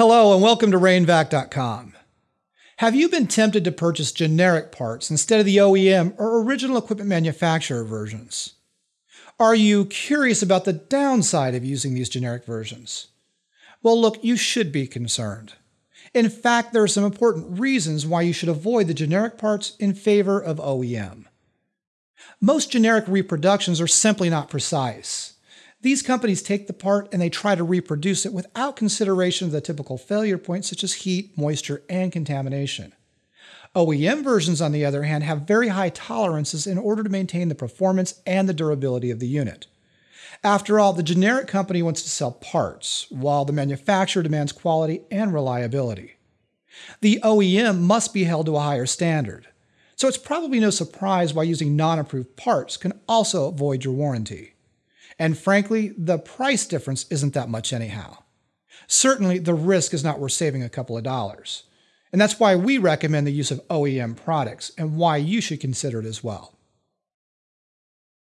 Hello and welcome to rainvac.com. Have you been tempted to purchase generic parts instead of the OEM or original equipment manufacturer versions? Are you curious about the downside of using these generic versions? Well, look, you should be concerned. In fact, there are some important reasons why you should avoid the generic parts in favor of OEM. Most generic reproductions are simply not precise. These companies take the part and they try to reproduce it without consideration of the typical failure points such as heat, moisture, and contamination. OEM versions, on the other hand, have very high tolerances in order to maintain the performance and the durability of the unit. After all, the generic company wants to sell parts, while the manufacturer demands quality and reliability. The OEM must be held to a higher standard, so it's probably no surprise why using non approved parts can also void your warranty. And frankly, the price difference isn't that much anyhow. Certainly, the risk is not worth saving a couple of dollars. And that's why we recommend the use of OEM products and why you should consider it as well.